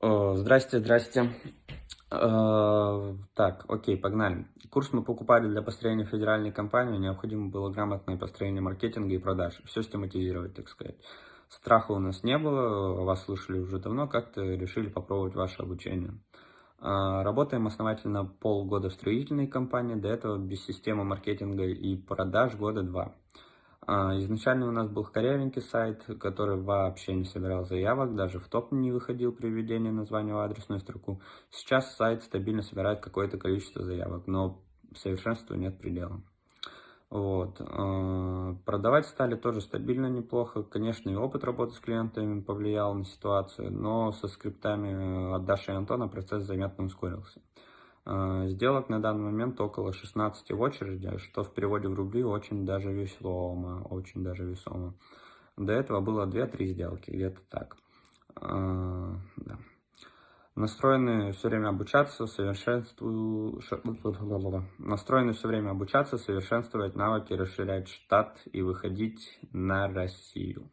О, Здрасте, здрасте. Э, Так, окей, погнали. Курс мы покупали для построения федеральной компании. Необходимо было грамотное построение маркетинга и продаж. Все систематизировать, так сказать. Страха у нас не было, вас слышали уже давно, как-то решили попробовать ваше обучение. Э, Работаем основательно полгода в строительной компании, до этого без системы маркетинга и продаж года два. А, Изначально у нас был корявенький сайт, который вообще не собирал заявок, даже в топ не выходил при введении названия в адресную строку. Сейчас сайт стабильно собирает какое-то количество заявок, но совершенству нет предела. Вот. а, Продавать стали тоже стабильно неплохо. Конечно, и опыт работы с клиентами повлиял на ситуацию, но со скриптами от Даши и Антона процесс заметно ускорился. А, Сделок на данный момент около 16 в очереди, что в переводе в рубли очень даже весомо, очень даже весомо. До этого было 2-3 сделки, где-то так. А, да. Настроены все время обучаться, совершенствую... ш- Настроены все время обучаться, совершенствовать навыки, расширять штат и выходить на Россию.